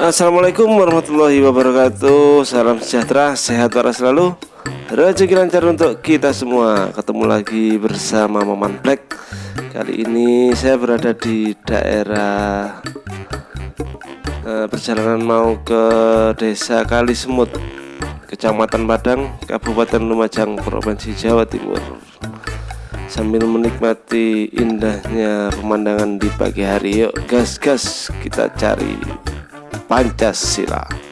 Assalamualaikum warahmatullahi wabarakatuh. Salam sejahtera, sehat waras selalu. Rezeki lancar untuk kita semua. Ketemu lagi bersama Maman Black. Kali ini saya berada di daerah eh, Perjalanan mau ke desa Kali Semut Kecamatan Padang, Kabupaten Lumajang, Provinsi Jawa Timur sambil menikmati indahnya pemandangan di pagi hari yuk gas gas kita cari Pancasila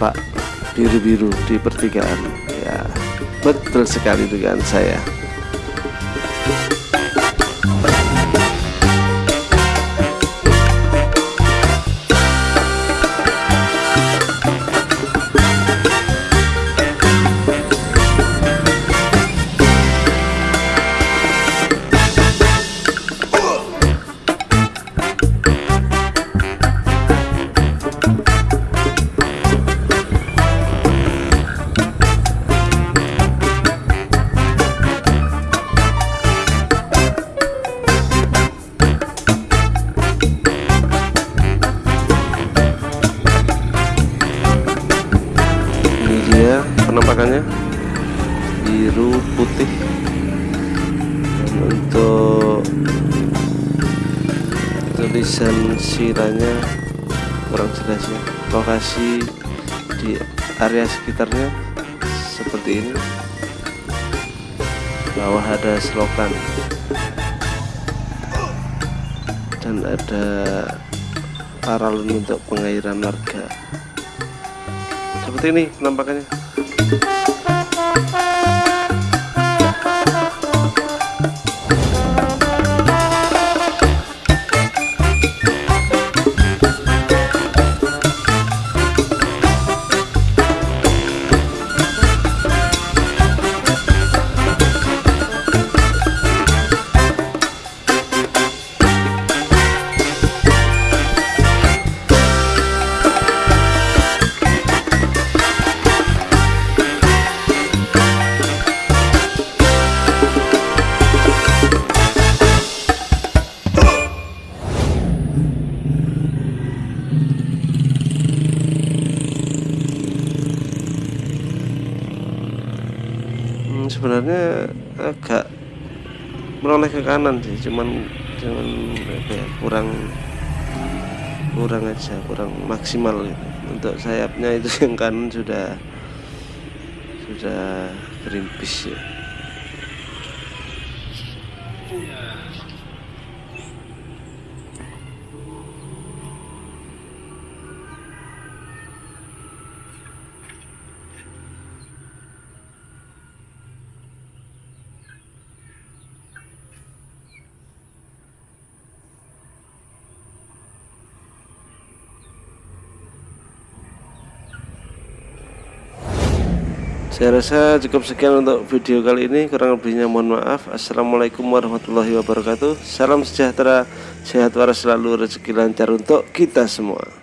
tampak biru-biru di pertigaan. Ya betul sekali dengan saya penampakannya. Biru putih. Untuk tulisan siranya kurang jelas ya. Lokasi di area sekitarnya seperti ini. Bawah ada selokan. Dan ada paralon untuk pengairan warga seperti ini penampakannya sebenarnya agak menoleh ke kanan sih cuman cuman ya kurang kurang aja kurang maksimal gitu. untuk sayapnya itu yang kanan sudah sudah gerimpis ya saya rasa cukup sekian untuk video kali ini. Kurang lebihnya mohon maaf. Assalamualaikum warahmatullahi wabarakatuh. Salam sejahtera sehat waras selalu rezeki lancar untuk kita semua